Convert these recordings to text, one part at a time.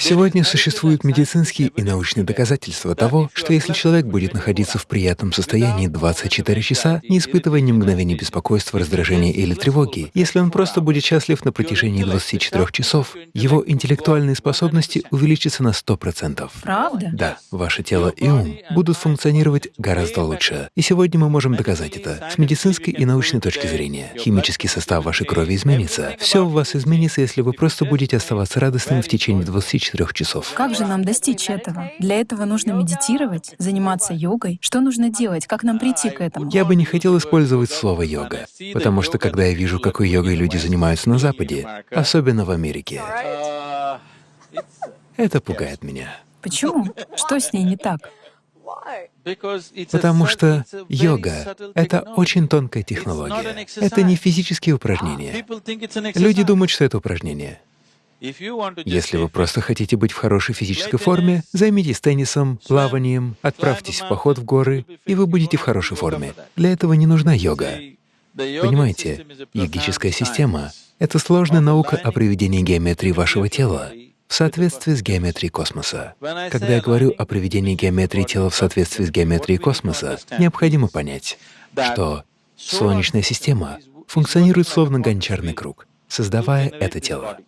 Сегодня существуют медицинские и научные доказательства того, что если человек будет находиться в приятном состоянии 24 часа, не испытывая ни мгновения беспокойства, раздражения или тревоги, если он просто будет счастлив на протяжении 24 часов, его интеллектуальные способности увеличатся на 100%. Правда? Да, ваше тело и ум будут функционировать гораздо лучше. И сегодня мы можем доказать это с медицинской и научной точки зрения. Химический состав вашей крови изменится. Все у вас изменится, если вы просто будете оставаться радостным в течение 24 24 часов. Как же нам достичь этого? Для этого нужно медитировать, заниматься йогой. Что нужно делать? Как нам прийти к этому? Я бы не хотел использовать слово «йога», потому что когда я вижу, какой йогой люди занимаются на Западе, особенно в Америке, это пугает меня. Почему? Что с ней не так? Потому что йога — это очень тонкая технология. Это не физические упражнения. Люди думают, что это упражнение. Если вы просто хотите быть в хорошей физической форме, займитесь теннисом, плаванием, отправьтесь в поход в горы, и вы будете в хорошей форме. Для этого не нужна йога. Понимаете, йогическая система — это сложная наука о приведении геометрии вашего тела в соответствии с геометрией космоса. Когда я говорю о приведении геометрии тела в соответствии с геометрией космоса, необходимо понять, что Солнечная система функционирует словно гончарный круг, создавая это тело.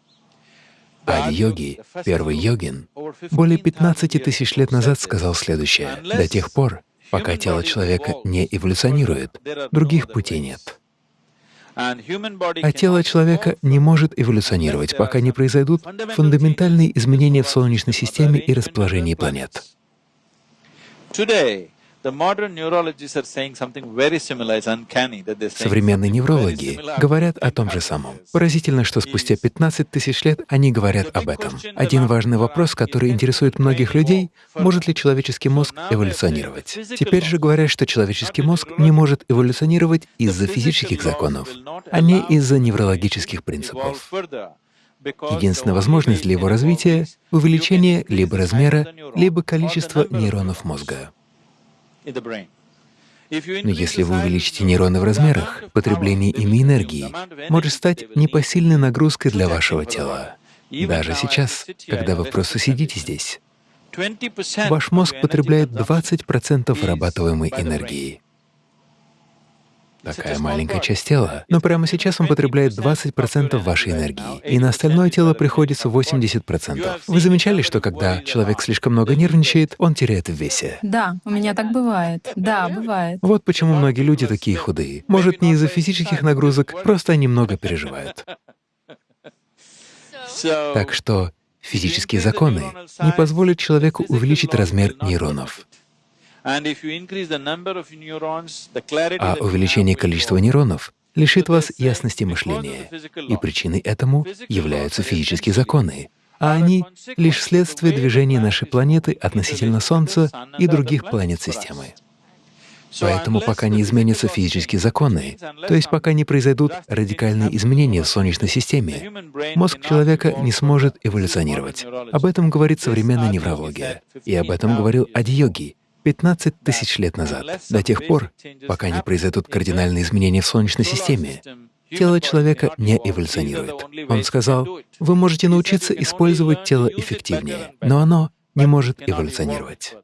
Ади-йоги, первый йогин, более 15 тысяч лет назад сказал следующее. До тех пор, пока тело человека не эволюционирует, других путей нет. А тело человека не может эволюционировать, пока не произойдут фундаментальные изменения в Солнечной системе и расположении планет. Современные неврологи говорят о том же самом. Поразительно, что спустя 15 тысяч лет они говорят об этом. Один важный вопрос, который интересует многих людей — может ли человеческий мозг эволюционировать? Теперь же говорят, что человеческий мозг не может эволюционировать из-за физических законов, а не из-за неврологических принципов. Единственная возможность для его развития — увеличение либо размера, либо количества нейронов мозга. Но если вы увеличите нейроны в размерах, потребление ими энергии может стать непосильной нагрузкой для вашего тела. Даже сейчас, когда вы просто сидите здесь, ваш мозг потребляет 20% вырабатываемой энергии. Такая маленькая часть тела. Но прямо сейчас он потребляет 20% вашей энергии, и на остальное тело приходится 80%. Вы замечали, что когда человек слишком много нервничает, он теряет в весе? Да, у меня так бывает. Да, бывает. Вот почему многие люди такие худые. Может, не из-за физических нагрузок, просто они много переживают. Так что физические законы не позволят человеку увеличить размер нейронов. А увеличение количества нейронов лишит вас ясности мышления, и причиной этому являются физические законы, а они — лишь следствие движения нашей планеты относительно Солнца и других планет системы. Поэтому пока не изменятся физические законы, то есть пока не произойдут радикальные изменения в Солнечной системе, мозг человека не сможет эволюционировать. Об этом говорит современная неврология. И об этом говорил Ади-йоги, 15 тысяч лет назад, до тех пор, пока не произойдут кардинальные изменения в Солнечной системе, тело человека не эволюционирует. Он сказал, вы можете научиться использовать тело эффективнее, но оно не может эволюционировать.